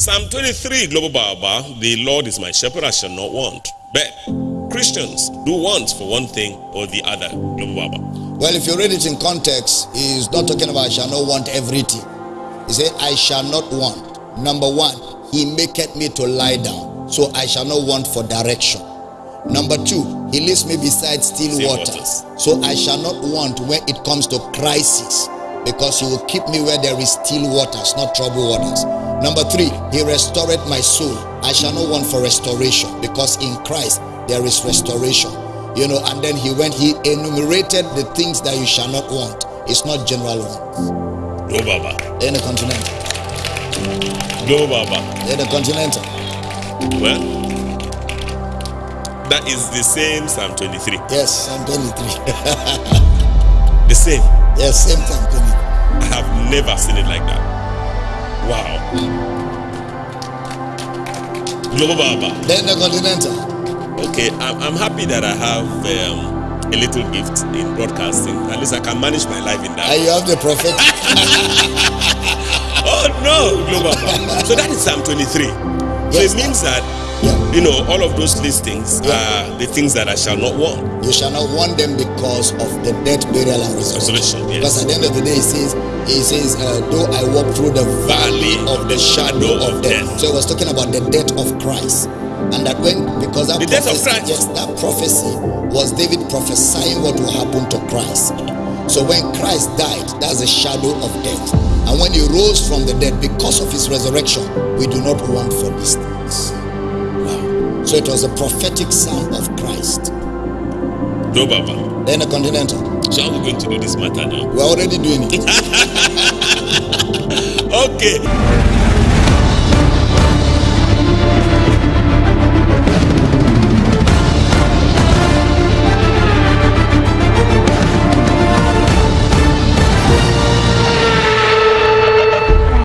Psalm 23, Global Baba, the Lord is my shepherd, I shall not want. But Christians do want for one thing or the other, Global Baba. Well, if you read it in context, he's not talking about I shall not want everything. He said, I shall not want. Number one, he maketh me to lie down. So I shall not want for direction. Number two, he leads me beside still, Still waters. So I shall not want when it comes to crisis because he will keep me where there is still waters, not troubled waters. Number three, he restored my soul. I shall not want for restoration because in Christ there is restoration. You know, and then he went, he enumerated the things that you shall not want. It's not general ones. Global Baba. In the continental. Global Baba. In the continental. Well, that is the same Psalm 23. Yes, Psalm 23. The same. Yes, same Psalm 23. I have never seen it like that. Wow. Global Baba. Then the continental. Okay, I'm, I'm happy that I have um, a little gift in broadcasting. At least I can manage my life in that. And you have the prophetic. Oh no, Global Baba. So that is Psalm 23. So Yes, it means that. You know, all of those listings are the things that I shall not want. You shall not want them because of the death, burial, and resurrection. Resurrection, yes. Because at the end of the day, he says, he says, uh, though I walk through the valley of the shadow of death. So he was talking about the death of Christ. And that when, because that The death of prophecy, Christ. yes, that prophecy was David prophesying what will happen to Christ. So when Christ died, that's a shadow of death. And when he rose from the dead because of his resurrection, we do not want for these things. So it was a prophetic psalm of Christ. Global Baba. Then a continental. So how are we going to do this matter now? We're already doing it. Okay.